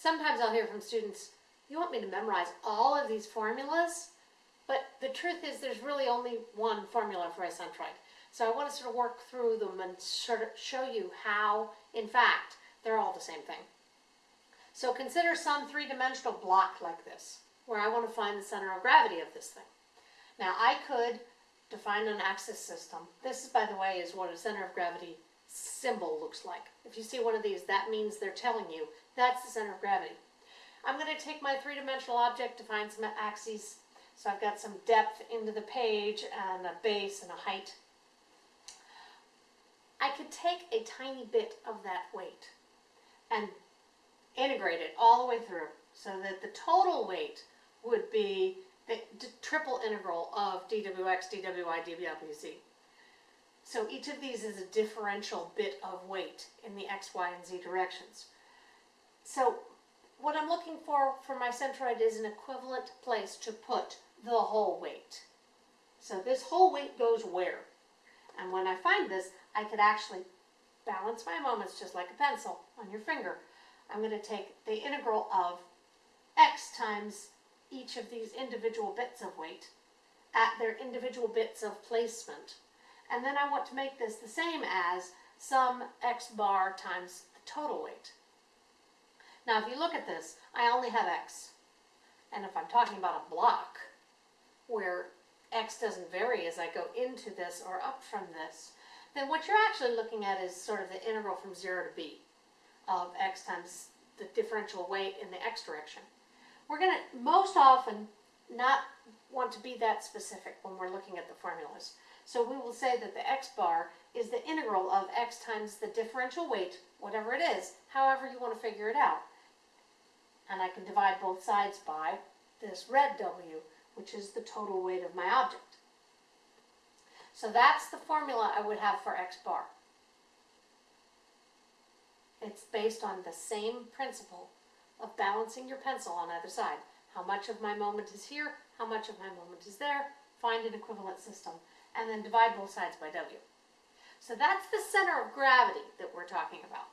Sometimes I'll hear from students, you want me to memorize all of these formulas? But the truth is there's really only one formula for a centroid. So I want to sort of work through them and sort of show you how, in fact, they're all the same thing. So consider some three-dimensional block like this, where I want to find the center of gravity of this thing. Now I could define an axis system. This, by the way, is what a center of gravity symbol looks like. If you see one of these, that means they're telling you that's the center of gravity. I'm going to take my three-dimensional object, to find some axes. So I've got some depth into the page and a base and a height. I could take a tiny bit of that weight and integrate it all the way through so that the total weight would be the triple integral of dwx, dwy, dwz. So each of these is a differential bit of weight in the x, y, and z directions. So what I'm looking for for my centroid is an equivalent place to put the whole weight. So this whole weight goes where? And when I find this, I could actually balance my moments just like a pencil on your finger. I'm going to take the integral of x times each of these individual bits of weight at their individual bits of placement. And then I want to make this the same as some x bar times the total weight. Now if you look at this, I only have x. And if I'm talking about a block where x doesn't vary as I go into this or up from this, then what you're actually looking at is sort of the integral from 0 to b of x times the differential weight in the x direction. We're going to most often not want to be that specific when we're looking at the formulas. So we will say that the x bar is the integral of x times the differential weight, whatever it is, however you want to figure it out. And I can divide both sides by this red w, which is the total weight of my object. So that's the formula I would have for x bar. It's based on the same principle of balancing your pencil on either side. How much of my moment is here, how much of my moment is there, find an equivalent system, and then divide both sides by w. So that's the center of gravity that we're talking about.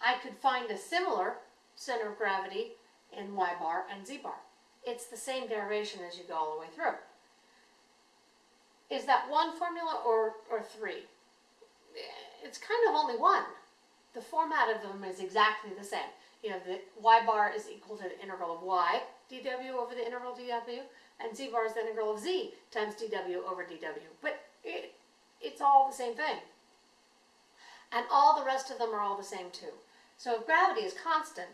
I could find a similar center of gravity in y bar and z bar. It's the same derivation as you go all the way through. Is that one formula or, or three? It's kind of only one. The format of them is exactly the same. You know, the y bar is equal to the integral of y dw over the integral dw, and z bar is the integral of z times dw over dw. But it, it's all the same thing. And all the rest of them are all the same too. So if gravity is constant,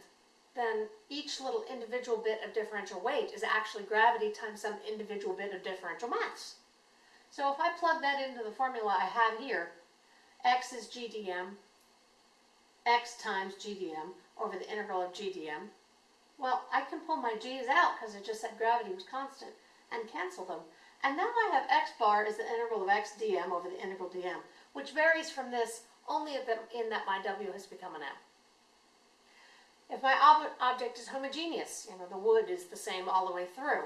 then each little individual bit of differential weight is actually gravity times some individual bit of differential mass. So if I plug that into the formula I have here, x is gdm, x times gdm over the integral of gdm, well, I can pull my g's out because it just said gravity was constant and cancel them. And now I have x bar is the integral of x dm over the integral dm, which varies from this only in that my w has become an m. If my ob object is homogeneous, you know, the wood is the same all the way through,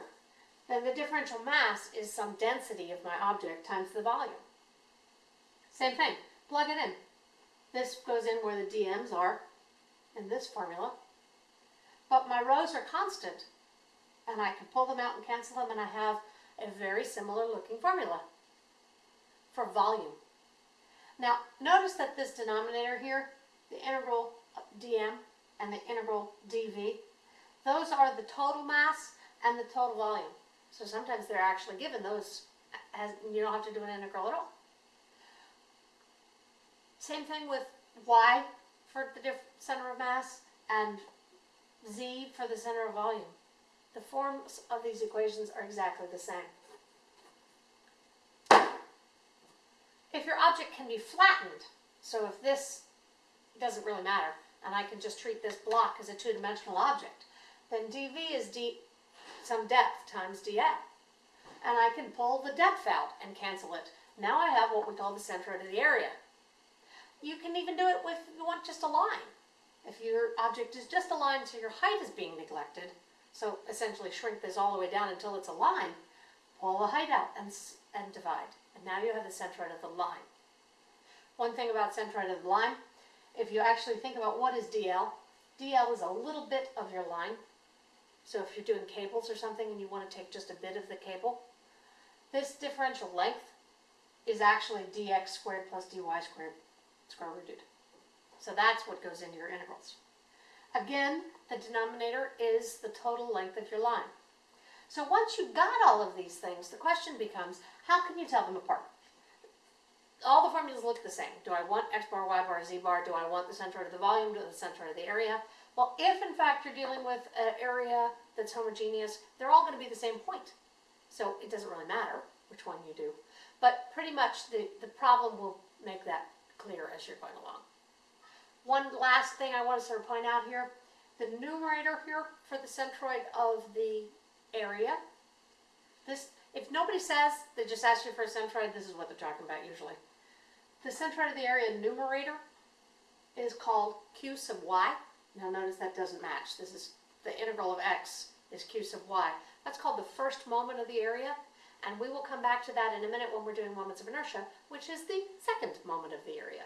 then the differential mass is some density of my object times the volume. Same thing, plug it in. This goes in where the dm's are in this formula. But my rhos are constant, and I can pull them out and cancel them, and I have a very similar looking formula for volume. Now, notice that this denominator here, the integral dm, and the integral dv. Those are the total mass and the total volume. So sometimes they're actually given those as you don't have to do an integral at all. Same thing with y for the center of mass and z for the center of volume. The forms of these equations are exactly the same. If your object can be flattened, so if this doesn't really matter, and I can just treat this block as a two-dimensional object, then dv is d some depth times df. And I can pull the depth out and cancel it. Now I have what we call the center of the area. You can even do it with, you want just a line. If your object is just a line so your height is being neglected, so essentially shrink this all the way down until it's a line, pull the height out and, and divide. And now you have the centroid of the line. One thing about centroid of the line, if you actually think about what is DL, DL is a little bit of your line. So if you're doing cables or something and you want to take just a bit of the cable, this differential length is actually dx squared plus dy squared square rooted. So that's what goes into your integrals. Again, the denominator is the total length of your line. So once you've got all of these things, the question becomes, how can you tell them apart? All the formulas look the same. Do I want x bar, y bar, z bar? Do I want the centroid of the volume? Do I want the centroid of the area? Well, if in fact you're dealing with an area that's homogeneous, they're all going to be the same point. So it doesn't really matter which one you do. But pretty much the, the problem will make that clear as you're going along. One last thing I want to sort of point out here, the numerator here for the centroid of the area, this, if nobody says, they just ask you for a centroid, this is what they're talking about usually. The centroid of the area numerator is called q sub y. Now notice that doesn't match. This is the integral of x is q sub y. That's called the first moment of the area, and we will come back to that in a minute when we're doing moments of inertia, which is the second moment of the area.